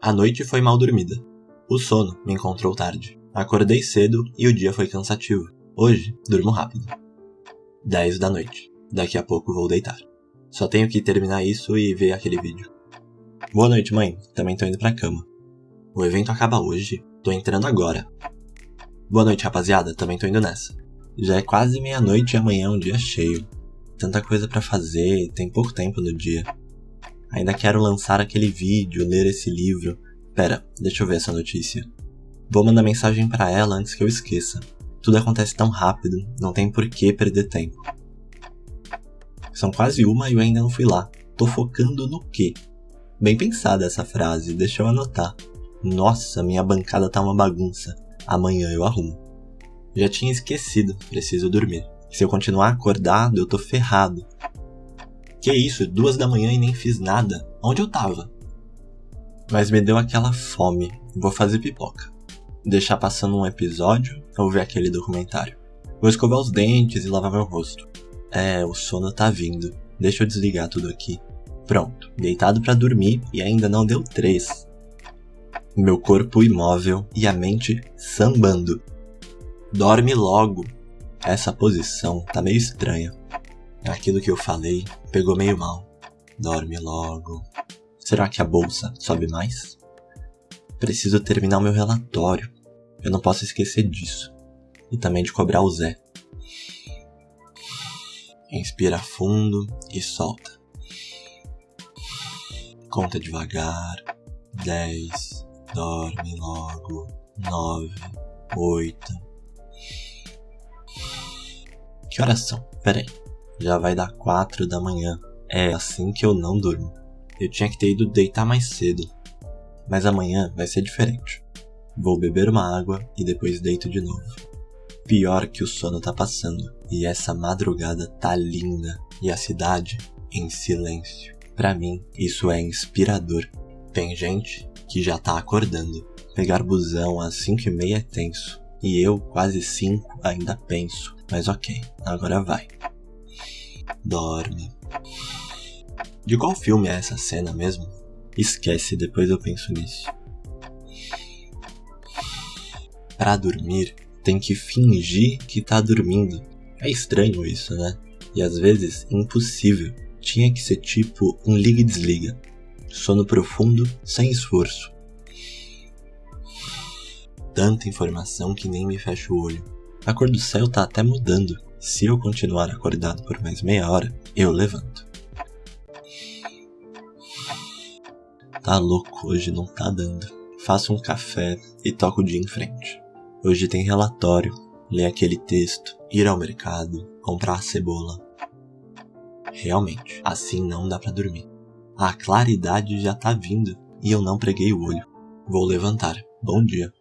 A noite foi mal dormida. O sono me encontrou tarde. Acordei cedo e o dia foi cansativo. Hoje, durmo rápido. 10 da noite. Daqui a pouco vou deitar. Só tenho que terminar isso e ver aquele vídeo. Boa noite, mãe. Também tô indo pra cama. O evento acaba hoje. Tô entrando agora. Boa noite, rapaziada. Também tô indo nessa. Já é quase meia-noite e amanhã é um dia cheio. Tanta coisa para fazer, tem pouco tempo no dia. Ainda quero lançar aquele vídeo, ler esse livro. Pera, deixa eu ver essa notícia. Vou mandar mensagem para ela antes que eu esqueça. Tudo acontece tão rápido, não tem por que perder tempo. São quase uma e eu ainda não fui lá. Tô focando no quê? Bem pensada essa frase, deixa eu anotar. Nossa, minha bancada tá uma bagunça. Amanhã eu arrumo. Já tinha esquecido, preciso dormir. Se eu continuar acordado, eu tô ferrado. Que isso, duas da manhã e nem fiz nada. Onde eu tava? Mas me deu aquela fome. Vou fazer pipoca. Deixar passando um episódio ou ver aquele documentário. Vou escovar os dentes e lavar meu rosto. É, o sono tá vindo. Deixa eu desligar tudo aqui. Pronto, deitado para dormir e ainda não deu três. Meu corpo imóvel e a mente sambando. Dorme logo. Essa posição tá meio estranha. Aquilo que eu falei pegou meio mal. Dorme logo. Será que a bolsa sobe mais? Preciso terminar meu relatório. Eu não posso esquecer disso. E também de cobrar o Zé. Inspira fundo e solta. Conta devagar. 10. Dorme logo. 9. 8. Que horas são? Peraí. Já vai dar quatro da manhã. É assim que eu não durmo. Eu tinha que ter ido deitar mais cedo. Mas amanhã vai ser diferente. Vou beber uma água e depois deito de novo. Pior que o sono tá passando. E essa madrugada tá linda. E a cidade em silêncio. Para mim, isso é inspirador. Tem gente que já tá acordando. Pegar busão às 5 e meia é tenso. E eu, quase 5, ainda penso. Mas ok, agora vai. Dorme. De qual filme é essa cena mesmo? Esquece, depois eu penso nisso. Para dormir, tem que fingir que tá dormindo. É estranho isso, né? E às vezes impossível. Tinha que ser tipo um liga e desliga. Sono profundo, sem esforço. Tanta informação que nem me fecha o olho. A cor do céu tá até mudando. Se eu continuar acordado por mais meia hora, eu levanto. Tá louco, hoje não tá dando. Faço um café e toco o dia em frente. Hoje tem relatório, ler aquele texto, ir ao mercado, comprar cebola. Realmente, assim não dá para dormir. A claridade já tá vindo e eu não preguei o olho. Vou levantar. Bom dia.